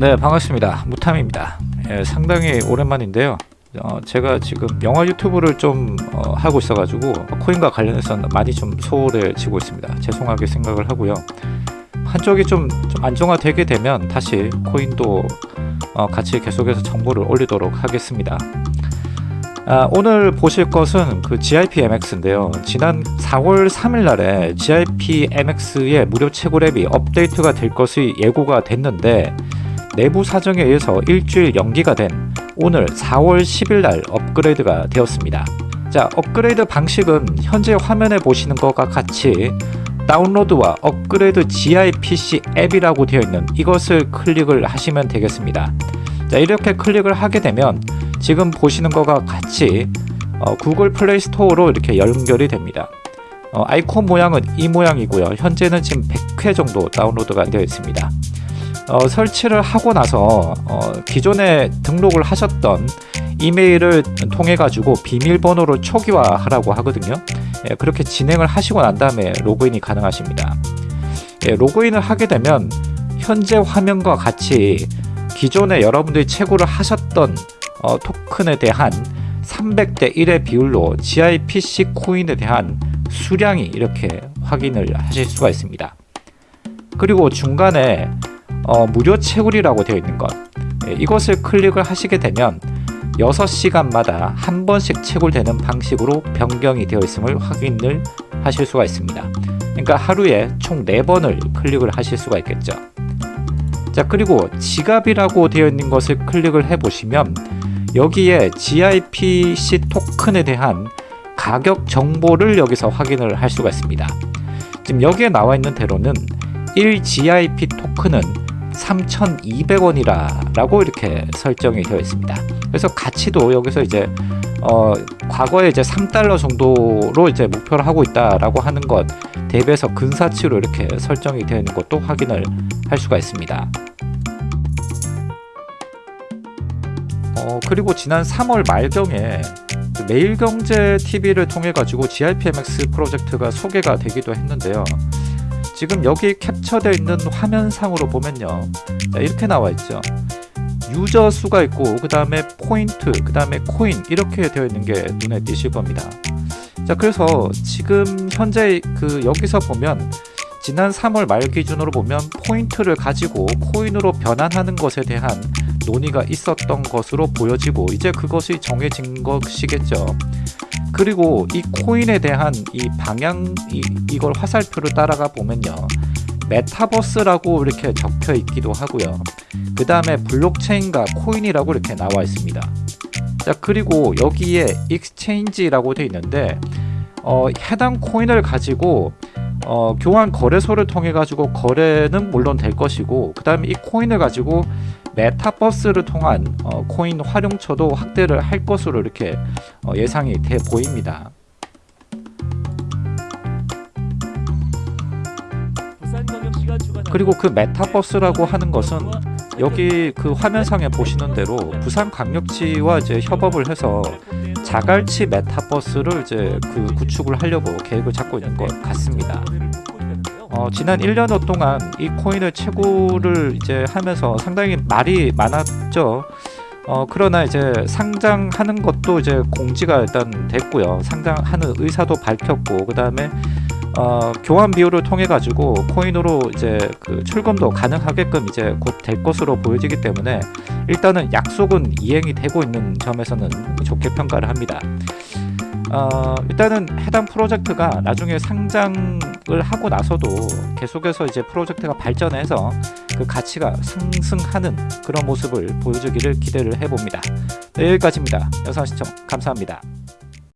네 반갑습니다. 무탐입니다. 예, 상당히 오랜만인데요. 어, 제가 지금 영화 유튜브를 좀 어, 하고 있어 가지고 코인과 관련해서 많이 좀 소홀해지고 있습니다. 죄송하게 생각을 하고요. 한쪽이 좀, 좀 안정화되게 되면 다시 코인도 어, 같이 계속해서 정보를 올리도록 하겠습니다. 아, 오늘 보실 것은 그 GIP MX인데요. 지난 4월 3일 날에 GIP MX의 무료 채굴 앱이 업데이트가 될 것이 예고가 됐는데 내부 사정에 의해서 일주일 연기가 된 오늘 4월 10일 날 업그레이드가 되었습니다. 자, 업그레이드 방식은 현재 화면에 보시는 것과 같이 다운로드와 업그레이드 GIPC 앱이라고 되어 있는 이것을 클릭을 하시면 되겠습니다. 자, 이렇게 클릭을 하게 되면 지금 보시는 것과 같이 어, 구글 플레이 스토어로 이렇게 연결이 됩니다. 어, 아이콘 모양은 이 모양이고요. 현재는 지금 100회 정도 다운로드가 되어 있습니다. 어, 설치를 하고 나서 어, 기존에 등록을 하셨던 이메일을 통해 가지고 비밀번호를 초기화하라고 하거든요. 예, 그렇게 진행을 하시고 난 다음에 로그인이 가능하십니다. 예, 로그인을 하게 되면 현재 화면과 같이 기존에 여러분들이 채굴을 하셨던 어, 토큰에 대한 300대 1의 비율로 GIPC 코인에 대한 수량이 이렇게 확인을 하실 수가 있습니다. 그리고 중간에 어, 무료 채굴이라고 되어 있는 것. 예, 이것을 클릭을 하시게 되면 6시간마다 한 번씩 채굴되는 방식으로 변경이 되어 있음을 확인을 하실 수가 있습니다. 그러니까 하루에 총 4번을 클릭을 하실 수가 있겠죠. 자 그리고 지갑이라고 되어 있는 것을 클릭을 해 보시면 여기에 GIPC 토큰에 대한 가격 정보를 여기서 확인을 할 수가 있습니다. 지금 여기에 나와 있는 대로는 1 GIP 토큰은 3,200원이라 라고 이렇게 설정이 되어 있습니다 그래서 가치도 여기서 이제 어, 과거에 이제 3달러 정도로 이제 목표를 하고 있다라고 하는 것 대비해서 근사치로 이렇게 설정이 되어 있는 것도 확인을 할 수가 있습니다. 어, 그리고 지난 3월 말경에 그 매일경제TV를 통해 가지고 GIPMX 프로젝트가 소개가 되기도 했는데요. 지금 여기 캡처되어 있는 화면상으로 보면요. 이렇게 나와 있죠. 유저 수가 있고 그 다음에 포인트 그 다음에 코인 이렇게 되어 있는 게 눈에 띄실 겁니다. 자 그래서 지금 현재 그 여기서 보면 지난 3월 말 기준으로 보면 포인트를 가지고 코인으로 변환하는 것에 대한 논의가 있었던 것으로 보여지고 이제 그것이 정해진 것이겠죠 그리고 이 코인에 대한 이 방향 이, 이걸 화살표를 따라가 보면요. 메타버스라고 이렇게 적혀 있기도 하고요. 그 다음에 블록체인과 코인이라고 이렇게 나와 있습니다. 자 그리고 여기에 exchange라고 되어 있는데 어, 해당 코인을 가지고 어, 교환 거래소를 통해 가지고 거래는 물론 될 것이고 그 다음에 이 코인을 가지고 메타버스를 통한 어, 코인 활용처도 확대를 할 것으로 이렇게 어, 예상이 돼 보입니다 그리고 그 메타버스라고 하는 것은 여기 그 화면상에 보시는 대로 부산광역시와 이제 협업을 해서 자갈치 메타버스를 이제 그 구축을 하려고 계획을 잡고 있는 것 같습니다. 어, 지난 1년여 동안 이 코인을 채굴을 이제 하면서 상당히 말이 많았죠. 어, 그러나 이제 상장하는 것도 이제 공지가 일단 됐고요. 상장하는 의사도 밝혔고 그 다음에 어, 교환 비율을 통해 가지고 코인으로 이제 그 출금도 가능하게끔 이제 곧 될 것으로 보여지기 때문에 일단은 약속은 이행이 되고 있는 점에서는 좋게 평가를 합니다. 어, 일단은 해당 프로젝트가 나중에 상장을 하고 나서도 계속해서 이제 프로젝트가 발전해서 그 가치가 상승하는 그런 모습을 보여주기를 기대를 해봅니다. 네, 여기까지입니다. 영상 시청 감사합니다.